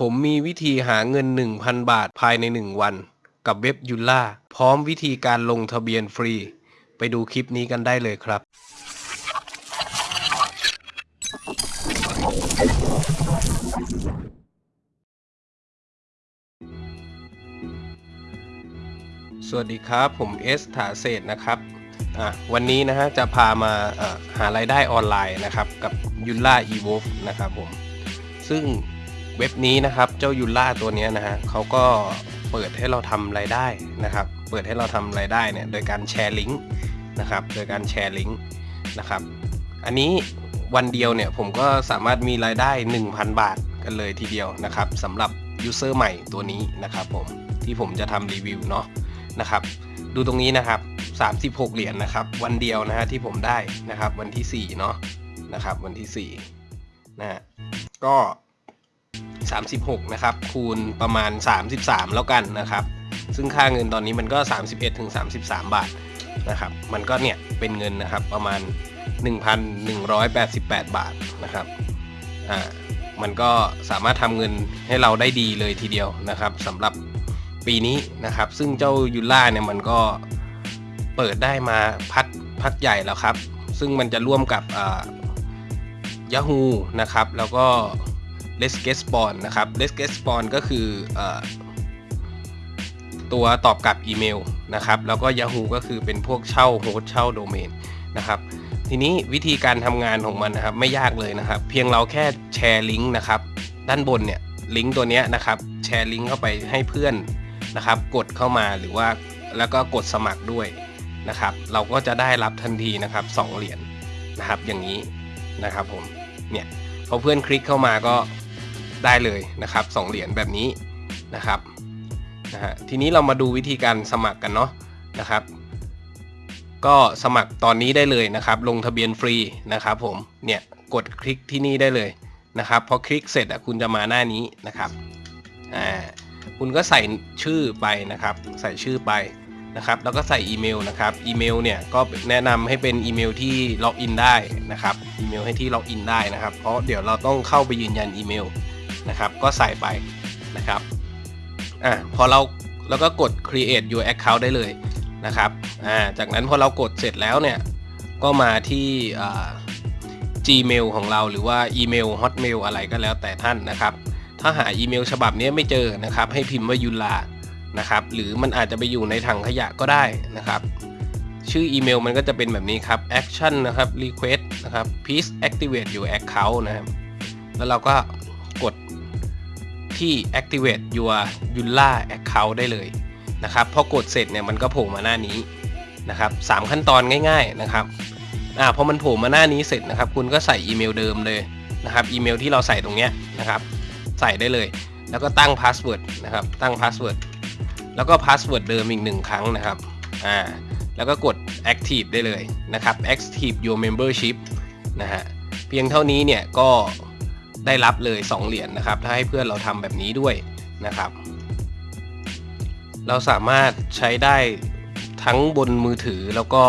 ผมมีวิธีหาเงิน 1,000 บาทภายใน 1 วัน กับเว็บยุล่าพร้อมวิธีการลงทะเบียนฟรี ไปดูคลิปนี้กันได้เลยครับ สวัสดีครับ ผมเอสถาเศษนะครับวันนี้นะฮะจะพามาหารายได้ออนไลน์นะครับ กับYulla Evolve นะครับผม ซึ่ง เว็บนี้นะครับเจ้า Yulla ตัวนี้นะฮะเขาก็เปิดให้เราทำรายได้นะครับ เปิดให้เราทำรายได้เนี่ยโดยการแชร์ลิงก์นะครับ โดยการแชร์ลิงก์นะครับ อันนี้วันเดียวเนี่ยผมก็สามารถมีรายได้ 1,000 บาทกันเลยทีเดียวนะครับสำหรับ user ใหม่ตัวนี้นะครับผมที่ผมจะทำรีวิวเนาะนะครับ ดูตรงนี้นะครับ 36 เหรียญนะครับ วันเดียวนะฮะที่ผมได้นะครับ วันที่ 4 เนาะนะครับ วันที่4นะฮะก็ 36 นะครับ คูณประมาณ 33 แล้วกันนะครับ ซึ่งค่าเงินตอนนี้มันก็ 31ถึง33 บาทนะครับ มันก็เนี่ยเป็นเงินนะครับประมาณ 1,188 บาทนะครับอ่ามันก็สามารถทำเงินให้เราได้ดีเลยทีเดียวนะครับสำหรับปีนี้นะครับ ซึ่งเจ้ายูล่าเนี่ยมันก็เปิดได้มาพักพักใหญ่แล้วครับ ซึ่งมันจะร่วมกับยาฮูนะครับ แล้วก็ Let's Get Spawn นะครับ Let's Get Spawn ก็คืออตัวตอบกลับอีเมลนะครับ แล้วก็ Yahoo ก็คือเป็นพวกเช่าโฮสเช่าโดเมนนะครับ ทีนี้วิธีการทำงานของมันนะครับไม่ยากเลยนะครับ เพียงเราแค่แชร์ลิงก์นะครับ ด้านบนเนี่ยลิงก์ตัวนี้นะครับแชร์ลิงก์เข้าไปให้เพื่อนนะครับ กดเข้ามาหรือว่าแล้วก็กดสมัครด้วยนะครับ เราก็จะได้รับทันทีนะครับ 2 เหรียญนะครับอย่างนี้นะครับผมเนี่ยพอเพื่อนคลิกเข้ามาก็ ได้เลยนะครับ2เหรียญแบบนี้นะครับนะฮะทีนี้เรามาดูวิธีการสมัครกันเนาะนะครับ ก็สมัครตอนนี้ได้เลยนะครับ ลงทะเบียนฟรีนะครับผมเนี่ยกดคลิกที่นี่ได้เลยนะครับพอคลิกเสร็จอะคุณจะมาหน้านี้นะครับอ่าคุณก็ใส่ชื่อไปนะครับ ใส่ชื่อไปนะครับแล้วก็ใส่อีเมลนะครับอีเมลเนี่ยก็แนะนำให้เป็นอีเมลที่ login ได้นะครับอีเมลให้ที่ login ได้นะครับ เพราะเดี๋ยวเราต้องเข้าไปยืนยันอีเมล นะครับ ก็ใส่ไปนะครับอ่าพอเราแล้วก็กด create your account ได้เลยนะครับอ่าจากนั้นพอเรากดเสร็จแล้วเนี่ย ก็มาที่อ่า Gmail ของเราหรือว่าอีเมล Hotmail อะไรก็แล้วแต่ท่านนะครับ ถ้าหาอีเมลฉบับนี้ไม่เจอนะครับ ให้พิมพ์ว่ายุลานะครับ หรือมันอาจจะไปอยู่ในถังขยะก็ได้นะครับ ชื่ออีเมลมันก็จะเป็นแบบนี้ครับ action นะครับ request นะครับ please activate your account นะครับ แล้วเราก็ ที่ activate your Yulla account ได้เลยนะครับพอกดเสร็จเนี่ยมันก็โผล่มาหน้านี้นะครับสามขั้นตอนง่าย ๆนะครับอ่าพอมันโผล่มาหน้านี้เสร็จนะครับ คุณก็ใส่อีเมลเดิมเลยนะครับอีเมลที่เราใส่ตรงเนี้ยนะครับ ใส่ได้เลย แล้วก็ตั้ง password นะครับ ตั้ง password แล้วก็ password เดิมอีกหนึ่งครั้งนะครับอ่าแล้วก็กด active ได้เลยนะครับ active your membership นะฮะเพียงเท่านี้เนี่ยก็ ได้รับเลย 2 เหรียญนนะครับ ถ้าให้เพื่อนเราทำแบบนี้ด้วยนะครับ เราสามารถใช้ได้ทั้งบนมือถือแล้วก็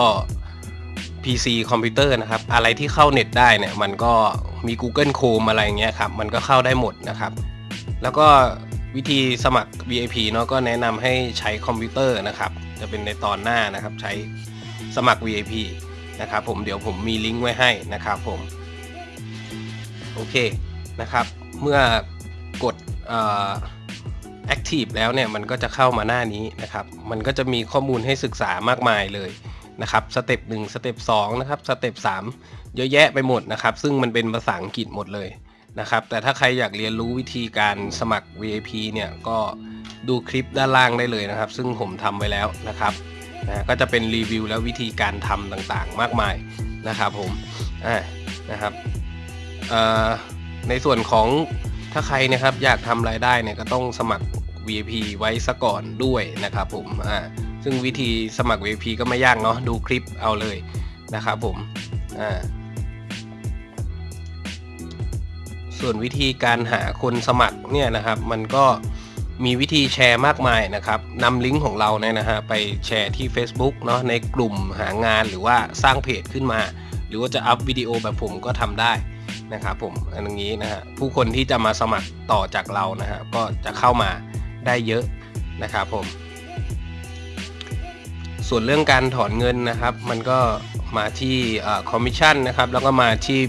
PC คอมพิวเตอร์นะครับ อะไรที่เข้าเน็ตได้เนี่ย มันก็มี Google Chrome อะไรเงี้ยครับ มันก็เข้าได้หมดนะครับ แล้วก็วิธีสมัคร VIP เนาะก็แนะนำให้ใช้คอมพิวเตอร์นะครับ จะเป็นในตอนหน้านะครับ ใช้สมัคร VIP นะครับผมเดี๋ยวผมมีลิงก์ไว้ให้นะครับผม โอเค นะครับ เมื่อกด Active แล้วเนี่ยมันก็จะเข้ามาหน้านี้นะครับ มันก็จะมีข้อมูลให้ศึกษามากมายเลยนะครับ step หนึ่ง step สองนะครับ step สามเยอะแยะไปหมดนะครับ ซึ่งมันเป็นภาษาอังกฤษหมดเลยนะครับ แต่ถ้าใครอยากเรียนรู้วิธีการสมัคร VIP เนี่ยก็ดูคลิปด้านล่างได้เลยนะครับ ซึ่งผมทำไว้แล้วนะครับนะก็จะเป็นรีวิวแล้ววิธีการทำต่างๆ มากมายนะครับผมอ่านะครับเอ่อ ในส่วนของถ้าใครนะครับอยากทำรายได้เนี่ยก็ต้องสมัคร VIP ไว้ซะก่อนด้วยนะครับผมอ่าซึ่งวิธีสมัคร VIP ก็ไม่ยากเนาะดูคลิปเอาเลยนะครับผมอ่าส่วนวิธีการหาคนสมัครเนี่ยนะครับมันก็มีวิธีแชร์มากมายนะครับนำลิงก์ของเราเนี่ยนะฮะไปแชร์ที่ Facebook เนาะในกลุ่มหางานหรือว่าสร้างเพจขึ้นมา หรือว่าจะอัพวิดีโอแบบผมก็ทำได้ นะครับผมอันนี้นะฮะผู้คนที่จะมาสมัครต่อจากเรานะฮะก็จะเข้ามาได้เยอะนะครับผม ส่วนเรื่องการถอนเงินนะครับ มันก็มาที่คอมมิชชั่นนะครับแล้วก็มาที่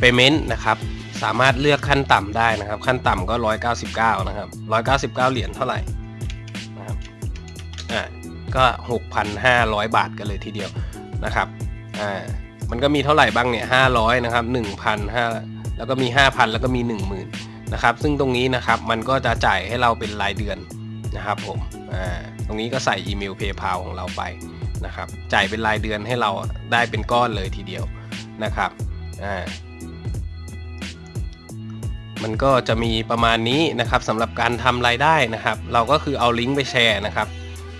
payment นะครับสามารถเลือกขั้นต่ำได้นะครับ ขั้นต่ำก็ 199 นะครับ 199 เหรียญเท่าไหร่นะครับอ่าก็ 6,500 บาทกันเลยทีเดียวนะครับอ่า มันก็มีเท่าไหร่บ้างเนี่ย500นะครับ1,500แล้วก็มี5,000แล้วก็มี10,000นะครับ ซึ่งตรงนี้นะครับมันก็จะจ่ายให้เราเป็นรายเดือนนะครับผมอ่าตรงนี้ก็ใส่อีเมล PayPal ของเราไปนะครับจ่ายเป็นรายเดือนให้เราได้เป็นก้อนเลยทีเดียวนะครับอ่ามันก็จะมีประมาณนี้นะครับสำหรับการทำรายได้นะครับ เราก็คือเอาลิงก์ไปแชร์นะครับ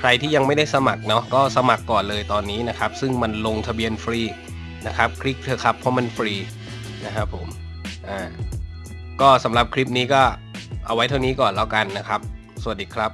ใครที่ยังไม่ได้สมัครเนาะก็สมัครก่อนเลยตอนนี้นะครับ ซึ่งมันลงทะเบียนฟรี นะครับ คลิกเถอะครับเพราะมันฟรีนะครับผมอ่าก็สำหรับคลิปนี้ก็เอาไว้เท่านี้ก่อนแล้วกันนะครับ สวัสดีครับ